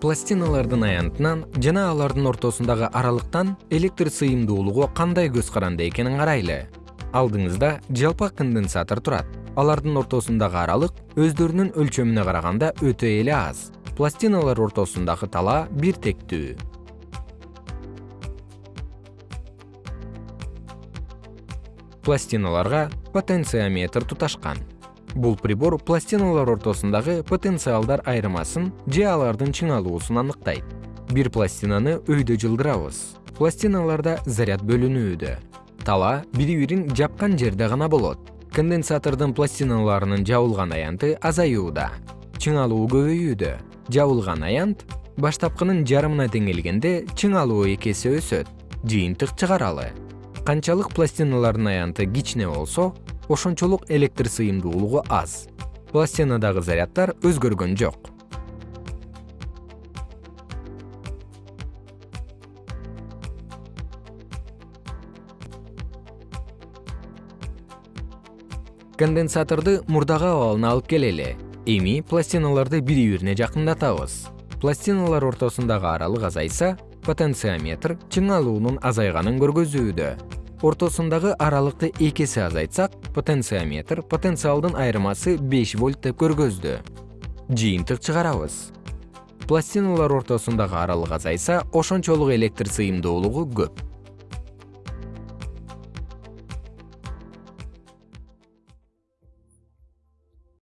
пластиналардын аянтынан жана алардын ортосундагы аралыктан электр сыйымдуулугу кандай көз каранды экенин карайлы. Алдыңызда жалпак конденсатор турат. Алардын ортосундагы аралык өздөрүнүн өлчөмүнө караганда өтө эле аз. Пластиналар ортосундагы талаа бир тектүү пластиналарга потенциометр туташкан бул прибор пластиналар ортосундагы потенциалдар айырмасын же алардын чыңалуусун аныктайт. Бир пластинаны өйдө жылдырабыз пластиналарда заряд бөлүнүүдө. Талаа бири бирин жапкан жерде гана болот. Конденсатордун пластиналарынын жабылган аянты азаюуда. Чыңалуу көбөйүүдө. Жабылган аянт баштапкынын жарымына теңелгенде чыңалуу эки эсе өсөт. Жыйынтык чыгаралы. Канчалык пластиналардын аянты кичине болсо ошончолук электр сыйымдуулугу аз. Пластинадагы заряддар өзгөргөн жок. Конденсаторду мурдагы абалына алып келели. Эми пластиналарды бири бирине жакындатабыз. Пластиналар ортосундагы аралык азайса потенциометр чыңалуунун азайганын көргөзүүдө ортосундагы аралыкты эки эсе азайтсак потенциометр потенциалдын айырмасы беш вольт деп көргөздү. Жыйынтык чыгарабыз. Пластиналар ортосундагы аралык азайса ошончолук электр сыйымдуулугу көп